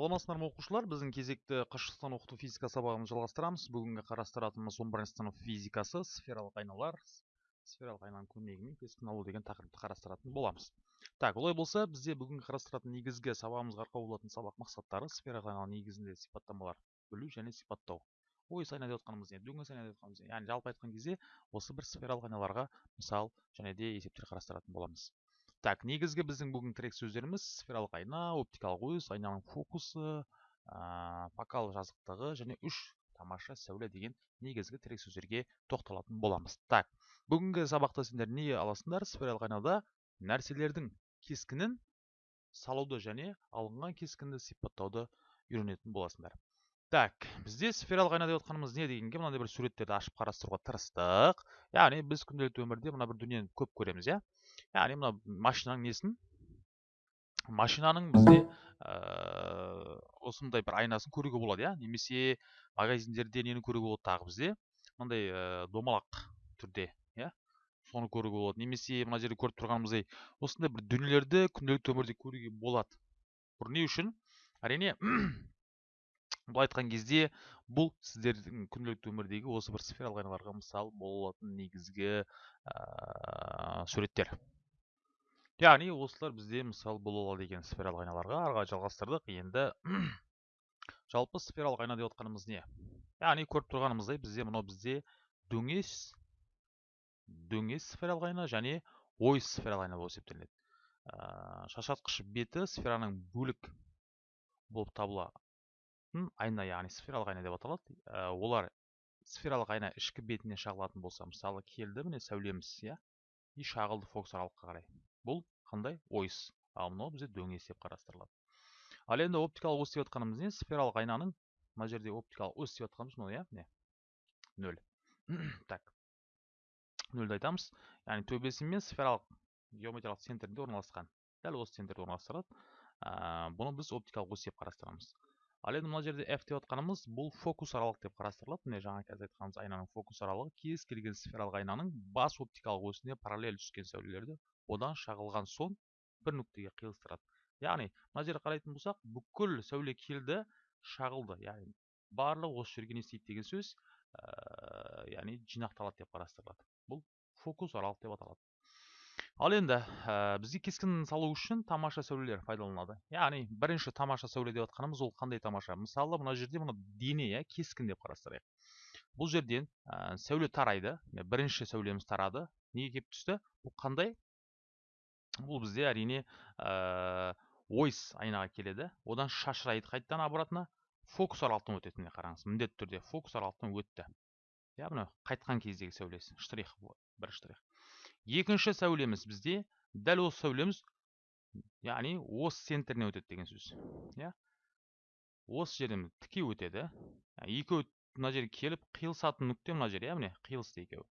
саламатсыздар ма оқушылар? Біздің кезекті қашықтан оқыту физика сабағын жалғастырамыз. Бүгінгі қарастыратынымыз он бірінші сынып физикасы сфералық айналар сфералық айнаның көмегімен кескін алу деген тақырыпты қарастыратын боламыз. Так олай болса бізде бүгінгі қарастыратын негізгі сабағымызға арқау болатын сабақ мақсаттары сфералық айнаның негізінде сипаттамалар білу және сипаттау. Ойыс айна деп отқанымыз не? Дөңес айна деп отқанымыз не? Яғни жалпы айтқан кезде осы бір сфералық айналарға мысал және де есептер қарастыратын боламыз. Так негізгі біздің бүгін тірек сөздеріміз сфералық айна оптикалық ойыс айнаның фокусы ә, фокал жазықтығы және үш тамаша сәуле деген негізгі тірек сөздерге тоқталатын боламыз. Так бүгінгі сабақта сендер не аласыңдар? Сфералық айнада нәрселердің кескінін салуды және алынған кескінді сипаттауды үйренетін боласыңдар. Так бізде сфералық айна деп не дегенге мынандай бір суреттерді ашып қарастыруға тырыстық. Яғни біз күнделікті өмірде мына бір дүниені көп көреміз иә? Яғни мына машинаның несін машинаның бізде ә, осындай бір айнасын көруге болады иә немесе магазиндерде нені көруге болады тағы бізде мынандай ә, домалақ түрде иә соны көруге болады немесе мына жерде көріп тұрғанымыздай осындай бір дүниелерді күнделікті өмірде көруге болады бұл не үшін әрине былай айтқан кезде бұл сіздердің күнделікті өмірдегі осы бір сфералық айналарға мысал бола алатын негізгі ә, суреттер яғни осылар бізде мысал бола алады екен сфералық айналарға қарай жалғастырдық. Енді жалпы сфералық айна деп отқанымыз не? Яғни көріп тұрғанымыздай бізде мынау бізде дөңес дөңес сфералық айна және ой сфералық айна болып есептелінеді. Ә, шашатқыш беті сфераның бөлік болып табылатын айна яғни сфералық айна деп аталады. Олар сфералық айна ішкі бетіне шағылатын болса мысалы келді міне сәулеміз иә? И шағылды фокус аралыққа қарай. Бұл қандай ойыс? Ал мынау бізде дөңес деп қарастырылады. Ал енді оптикалық ось деп жатқанымыз не? Сфералық айнаның мына жерде оптикалық ось деп жатқанымыз мынау иә? Міне нөл. Так. Нөлді айтамыз. Яғни төбесі мен сфералық геометриялық центрінде орналасқан. Дәл осы центрде орналастырылады. Ә, бұны біз оптикалық ось деп қарастырамыз. Ал енді мына жерде f деп жатқанымыз бұл фокус аралық деп қарастырылады. Міне жаңа қазір айтқанымыз айнаның фокус аралығы кез келген сфералық айнаның бас оптикалық осіне параллель түскен сәулелерді одан шағылған соң бір нүктеге қиылыстырады. Яғни мына жерге қарайтын болсақ бүкіл сәуле келді шағылды. Яғни барлығы осы жерге не істейді деген сөз ә, яғни жинақталады деп қарастырылады. Бұл фокус аралық деп аталады. Ал енді ә, бізге кескін салу үшін тамаша сәулелер пайдаланылады. Яғни бірінші тамаша сәуле деп жатқанымыз ол қандай тамаша? Мысалы мына жерде мына дене иә кескін деп қарастырайық. Бұл жерден ә, сәуле тарайды. Бірінші сәулеміз тарады. Неге келіп түсті? Бұл қандай? Бұл бізде әрине ә, ойс айнаға келеді одан шашырайды қайтадан обратно фокус аралықтан өтеді міне қараңыз міндетті түрде фокус аралықтан өтті иә мына қайтқан кездегі сәулесі штрих бір штрих екінші сәулеміз бізде дәл осы сәулеміз яғни ос центріне өтеді деген сөз иә осы жерден тіке өтеді екеуі мына жерге келіп қиылысатын нүкте мына жер иә міне қиылысты екеуі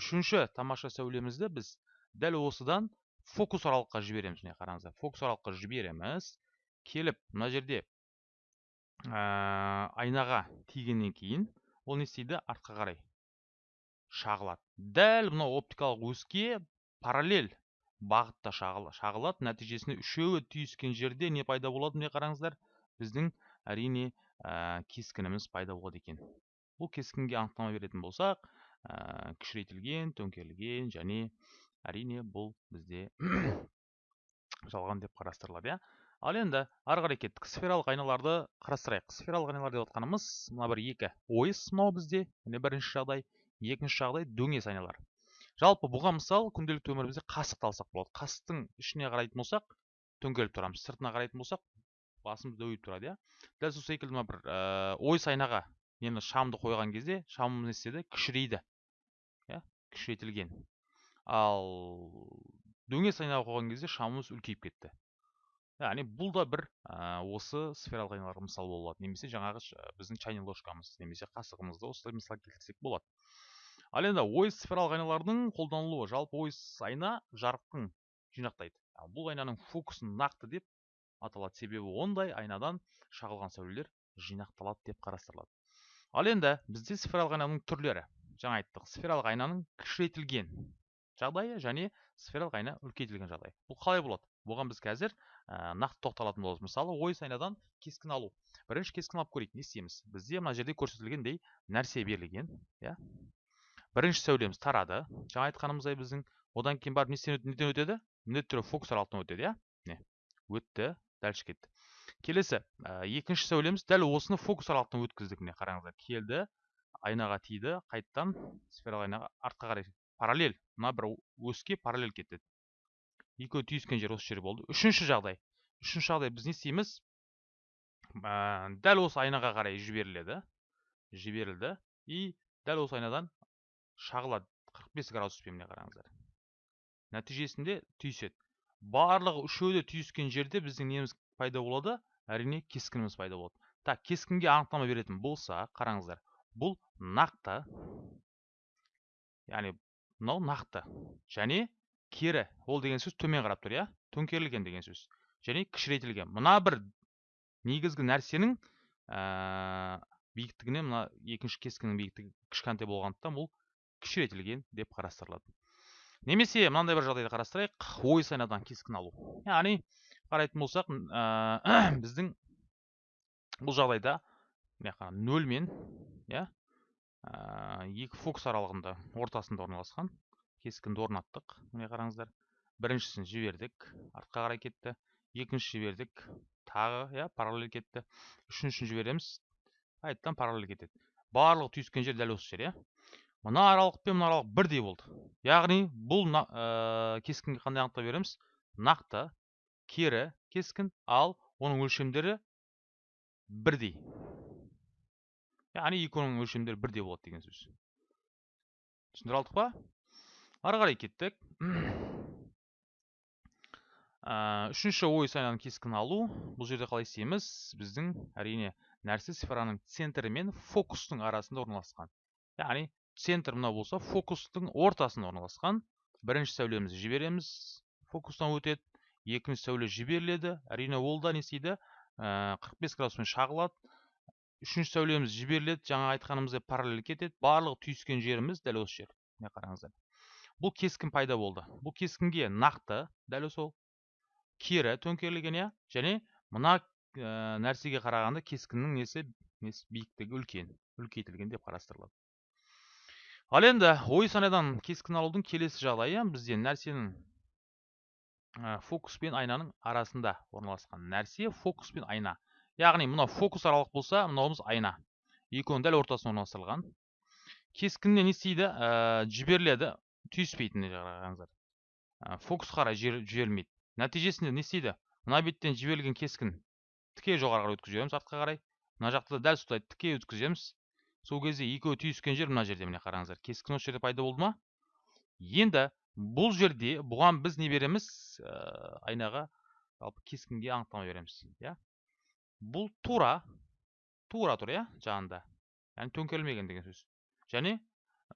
үшінші тамаша сәулемізді біз дәл осыдан фокус аралыққа жібереміз міне қараңыздар. Фокус аралыққа жібереміз. Келіп мына жерде ә, айнаға тигеннен кейін ол не істейді? Артқа қарай шағылады. Дәл мынау оптикалық өске параллель бағытта шағылады. Нәтижесінде үшеуі түйіскен жерде не пайда болады міне қараңыздар? Біздің әрине ә, кескініміз пайда болады екен. Бұл кескінге анықтама беретін болсақ ә, кішірейтілген төңкерілген және әрине бұл бізде жалған деп қарастырылады иә. Ал енді ары қарай кеттік. Сфералық айналарды қарастырайық. Сфералық айналар деп отқанымыз мына бір екі ойыс мынау бізде міне бірінші жағдай екінші жағдай дөңес айналар. Жалпы бұған мысал күнделікті өмірімізде қасықты алсақ болады. Қасықтың ішіне қарайтын болсақ төңкеріліп тұрамыз. Сыртына қарайтын болсақ басымыз дөйіп тұрады иә. Дәл сол секілді мына бір ә, ойыс айнаға нені шамды қойған кезде шамымыз не істеді? Кішірейді иә. Кішірейтілген. Ал дөңес айнаға қойған кезде шамымыз үлкейіп кетті. Яғни бұл да бір ә, осы сфералық айналарға мысал бола алады немесе жаңағы біздің чайный ложкамыз немесе қасығымызды осылай мысал келтірсек болады. Ал енді ойыс сфералық айналардың қолданылуы. Жалпы ойыс айна жарықтың жинақтайды. Бұл айнаның фокусын нақты деп аталады. Себебі ондай айнадан шағылған сәулелер жинақталады деп қарастырылады. Ал енді бізде сфералық айнаның түрлері. Жаңа айттық. Сфералық айнаның кішірейтілген жағдайы және сфералық айна үлкейтілген жағдай. Бұл қалай болады? Бұған біз қазір ә, нақты тоқталатын боламыз. Мысалы ойыс айнадан кескін алу. Бірінші кескін алып көрейік не істейміз? Бізде мына жерде көрсетілгендей нәрсе берілген иә? Бірінші сәулеміз тарады. Жаңа айтқанымыздай біздің. Одан кейін барып неден өтеді? Міндетті түрде фокус аралықтан өтеді иә? Міне өтті дальше кетті. Келесі ә, екінші сәулеміз дәл осыны фокус аралықтан өткіздік міне қараңыздар. Келді айнаға тиді қайттан сфералық айнаға артқа қарай параллель. Мына бір өске параллель кетеді. Екеуі түйіскен жер осы жер болды. Үшінші жағдай. Үшінші жағдай біз не істейміз? Ә, дәл осы айнаға қарай жіберіледі. Жіберілді. И дәл осы айнадан шағылады 45 градуспен міне қараңыздар. Нәтижесінде түйіседі. Барлығы үшеуі де түйіскен жерде біздің неміз пайда болады әрине кескініміз пайда болады. Так кескінге анықтама беретін болса қараңыздар бұл нақты. Яғни мынау нақты. Және кері ол деген сөз төмен қарап тұр иә? төңкерілген деген сөз. Және кішірейтілген. Мына бір негізгі нәрсенің ә, биіктігіне мына екінші кескіннің биіктігі кішкентай болғандықтан бұл кішірейтілген деп қарастырылады немесе мынандай бір жағдайды қарастырайық. Ойыс айнадан кескін алу. Яғни қарайтын болсақ ә, біздің бұл жағдайда мына нөлмен иә? Екі фокус аралығында ортасында орналасқан. Кескінді орнаттық міне қараңыздар. Біріншісін жібердік артқа қарай кетті. Екінші жібердік тағы иә параллель кетті. Үшіншісін жібереміз қайтадан параллель кетеді. Барлығы түйіскен жер дәл осы жер иә. Мына аралық пен мына аралық бірдей болды. Яғни бұл ә, кескінге қандай анықтау береміз? Нақты кері кескін ал оның өлшемдері бірдей. Яғни екеуінің өлшемдері бірдей болады деген сөз түсіндіре алдық па ары қарай кеттік үшінші ой сайынан кескін алу бұл жерде қалай істейміз біздің әрине нәрсе сфераның центрі мен фокустың арасында орналасқан яғни центр мынау болса фокустың ортасында орналасқан бірінші сәулемізді жібереміз фокустан өтеді екінші сәуле жіберіледі әрине ол да не істейді 45 градуспен шағылады үшінші сәулеміз жіберіледі жаңа айтқанымыздай параллель кетеді барлығы түйіскен жеріміз дәл осы жер міне қараңыздар бұл кескін пайда болды бұл кескінге нақты дәл сол кері төңкерілген иә және мына ә, нәрсеге қарағанда кескіннің несі, несі биіктігі үлкен үлкейтілген деп қарастырылады ал енді ой санадан кескін алудың келесі жағдайы бізде нәрсенің фокус пен айнаның арасында орналасқан нәрсе фокус пен айна яғни мынау фокус аралық болса мынауымыз айна. Екеуінің дәл ортасына орналастырылған. Кескініне не істейді? Ә, жіберіледі. Түйіспейтін қараңыздар ә, фокус қарай жіберілмейді. Нәтижесінде не істейді? Мына беттен жіберілген кескін тіке жоғары қарай өткізіп артқа қарай. Мына жақта дәл солай тіке өткіземіз. Сол кезде екеуі түйіскен жер мына жерде міне қараңыздар кескін осы жерде пайда болды ма? Енді бұл жерде бұған біз не береміз? Ә, айнаға жалпы кескінге анықтама береміз иә? Бұл тура тура тұр иә жанында яғни төңкерілмеген деген сөз және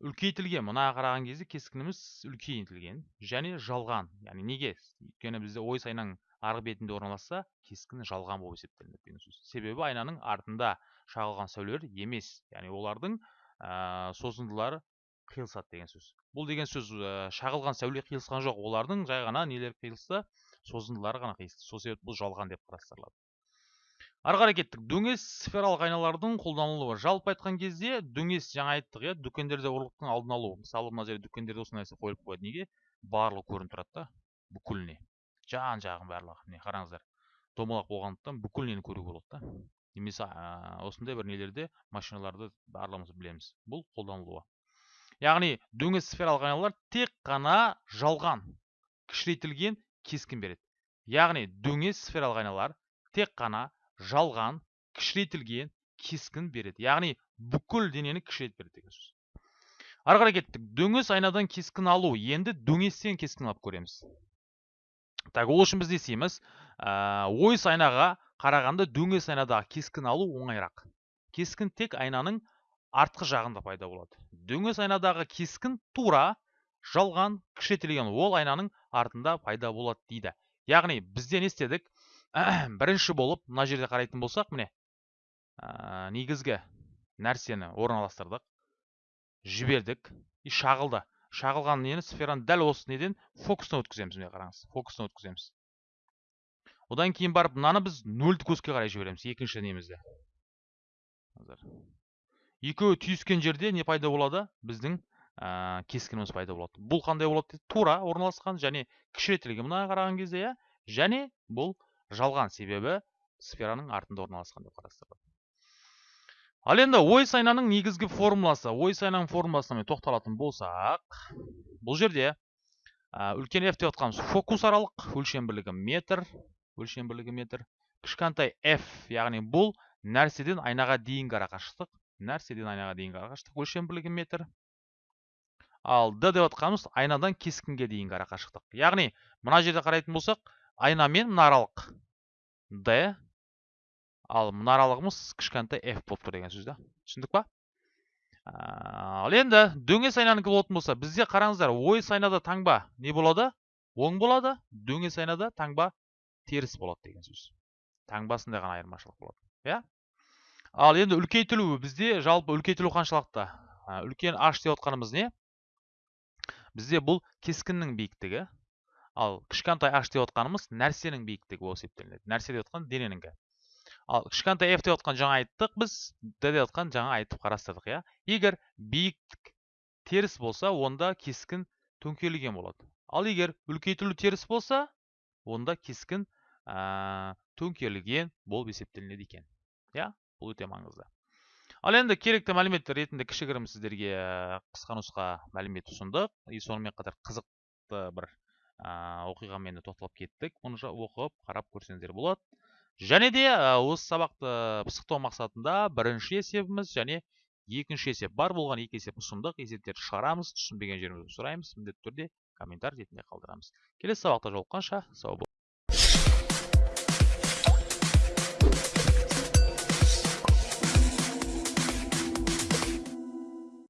үлкейтілген мына қараған кезде кескініміз үлкейтілген және жалған яғни неге өйткені бізде ой айнаның арғы бетінде орналасса кескін жалған болып есептелінеді деген сөз себебі айнаның артында шағылған сәулелер емес яғни олардың созындылары қиылысады деген сөз бұл деген сөз шағылған сәуле қиылысқан жоқ олардың жай ғана нелер қиылысты созындылары ғана қиылысты сол себепті бұл жалған деп қарастырылады ары қарай кеттік. дөңес сфералық айналардың қолданылуы. Жалпы айтқан кезде дөңес жаңа айттық иә дүкендерде ұрлықтың алдын алу. Мысалы мына жерде дүкендерде осы нәрсе қойылып қояды. Неге? Барлығы көрініп тұрады да бүкіліне. Жан жағын барлығы. Міне қараңыздар. Домалақ болғандықтан бүкіл көруге болады да. Немесе осындай бір нелерде машиналарды барлығымыз білеміз. Бұл қолданылуы. Яғни дөңес сфералық айналар тек қана жалған кішірейтілген кескін береді. Яғни дөңес сфералық айналар тек қана жалған кішірейтілген кескін береді. Яғни бүкіл денені кішірейтіп береді деген сөз. Ары қарай кеттік. Дөңес айнадан кескін алу. Енді дөңестен кескін алып көреміз. Так ол үшін біз не істейміз? Ә, ойыс айнаға қарағанда дөңес айнадағы кескін алу оңайырақ. Кескін тек айнаның артқы жағында пайда болады. Дөңес айнадағы кескін тура жалған кішірейтілген ол айнаның артында пайда болады дейді. Яғни бізде не істедік? Бірінші болып мына жерде қарайтын болсақ міне ә, негізгі нәрсені орналастырдық жібердік. И шағылды. Шағылған нені? Сфераны дәл осы неден фокустан өткіземіз міне қараңыз. Фокустан өткіземіз. Одан кейін барып мынаны біз нөлді көзге қарай жібереміз екінші немізді. Екеуі түйіскен жерде не пайда болады? Біздің ә, кескініміз пайда болады. Бұл қандай болады? Тура орналасқан және кішірейтілген. Мына қараған кезде иә? Және бұл жалған себебі сфераның артында орналасқан деп қарастырылады ал енді ой айнаның негізгі формуласы ой айнаның формуласына тоқталатын болсақ бұл жерде үлкен f деп жатқанымыз фокус аралық өлшем бірлігі метр өлшем бірлігі метр кішкентай f яғни бұл нәрседен айнаға дейінгі арақашықтық нәрседен айнаға дейінгі арақашықтық өлшем бірлігі метр. Ал d деп жатқанымыз айнадан кескінге дейінгі арақашықтық. Яғни мына жерде қарайтын болсақ айна мен мына аралық d ал мына аралығымыз кішкентай f болып тұр деген сөз да. Түсіндік па? Ал енді дөңес айнанікі болатын болса бізде қараңыздар ойыс айнада таңба не болады? оң болады дөңес айнада таңба теріс болады деген сөз. Таңбасында ғана айырмашылық болады иә? Ал енді үлкейтілу бізде жалпы үлкейтілу қаншалықты? Үлкен h деп отқанымыз не? Бізде бұл кескіннің биіктігі. Ал кішкентай h деп отқанымыз нәрсенің биіктігі болып есептелінеді нәрсе деп отқан дененіңкі. Ал кішкентай f деп отқан жаңа айттық біз d деп отқан жаңа айтып қарастырдық иә? Егер биіктік теріс болса онда кескін төңкерілген болады. Ал егер үлкейтілу теріс болса онда кескін ә, төңкерілген болып есептелінеді екен. Иә? Бұл өте маңызды. Ал енді керекті мәліметтер ретінде кішігірім сіздерге қысқа нұсқа мәлімет ұсындық. И сонымен қатар қызықты бір ә, оқиғамен тоқталып кеттік. Оны оқып қарап көрсеңіздер болады. Және де осы сабақты пысықтау мақсатында бірінші есебіміз және екінші есеп бар болған екі есеп ұсындық. Есептерді шығарамыз түсінбеген жерімізді сұраймыз міндетті түрде комментарий ретінде қалдырамыз. Келесі сабақта жолыққанша сау